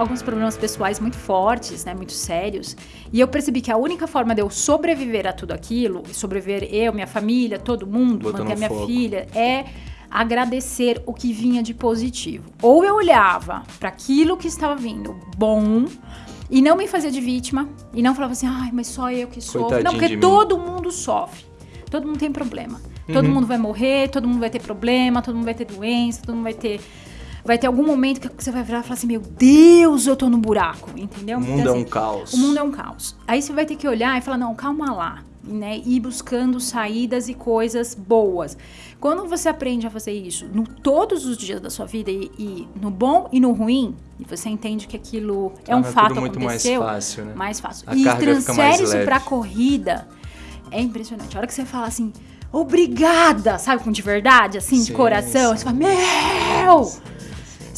alguns problemas pessoais muito fortes, né, muito sérios. E eu percebi que a única forma de eu sobreviver a tudo aquilo, sobreviver eu, minha família, todo mundo, Botando manter a minha filha, é agradecer o que vinha de positivo. Ou eu olhava para aquilo que estava vindo bom e não me fazia de vítima e não falava assim, ai, mas só eu que sofro. Não, porque mim. todo mundo sofre. Todo mundo tem problema. Todo Uhum. mundo vai morrer, todo mundo vai ter problema, todo mundo vai ter doença, todo mundo vai ter vai ter algum momento que você vai virar e falar assim, meu Deus, eu tô no buraco, entendeu? O mundo Então, é um assim, caos. o mundo é um caos. Aí você vai ter que olhar e falar, não, calma lá, né? E ir buscando saídas e coisas boas. Quando você aprende a fazer isso no todos os dias da sua vida e, e no bom e no ruim, e você entende que aquilo é um Torna fato muito mais aconteceu, fácil, né? mais fácil. A e mais transfere isso pra corrida. É impressionante. A hora que você fala assim, obrigada, sabe, com de verdade, assim, de Sim, coração, sim. você fala, meu!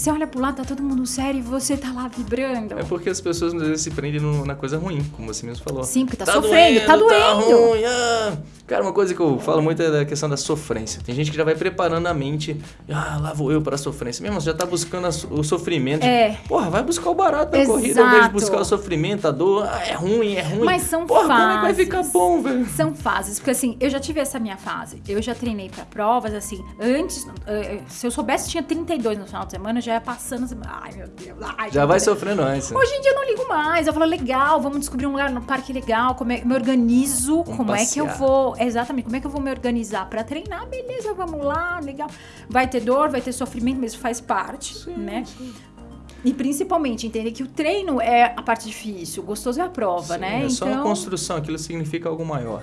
Você olha pro lado, tá todo mundo sério e você tá lá vibrando. É porque as pessoas às vezes se prendem no- na coisa ruim, como você mesmo falou. Sim, porque tá sofrendo, tá Tá doendo. ruim, ah. Cara, uma coisa que eu falo muito é da questão da sofrência. Tem gente que já vai preparando a mente, ah, lá vou eu para a sofrência. Mesmo, você já tá buscando o sofrimento. É. Porra, vai buscar o barato na corrida, ao invés de buscar o sofrimento, a dor. Ah, é ruim, é ruim. Mas são Porra, como é que vai fases. ficar bom, velho? São fases, porque assim, eu já tive essa minha fase. Eu já treinei pra provas, assim, antes, eh, se eu soubesse tinha 32 no final de semana, já ia passando assim, ai meu Deus, ai, Já vai Deus. sofrendo antes. né? Hoje em dia eu não ligo mais. Eu falo, legal, vamos descobrir um lugar no parque legal, como é, me organizo, Vamos como é que eu passear. vou. Exatamente, como é que eu vou me organizar pra treinar? Beleza, vamos lá, legal. Vai ter dor, vai ter sofrimento, mas faz parte, né? E principalmente entender que o treino é a parte difícil, o gostoso é a prova, Sim, né? É só uma construção, aquilo significa algo maior.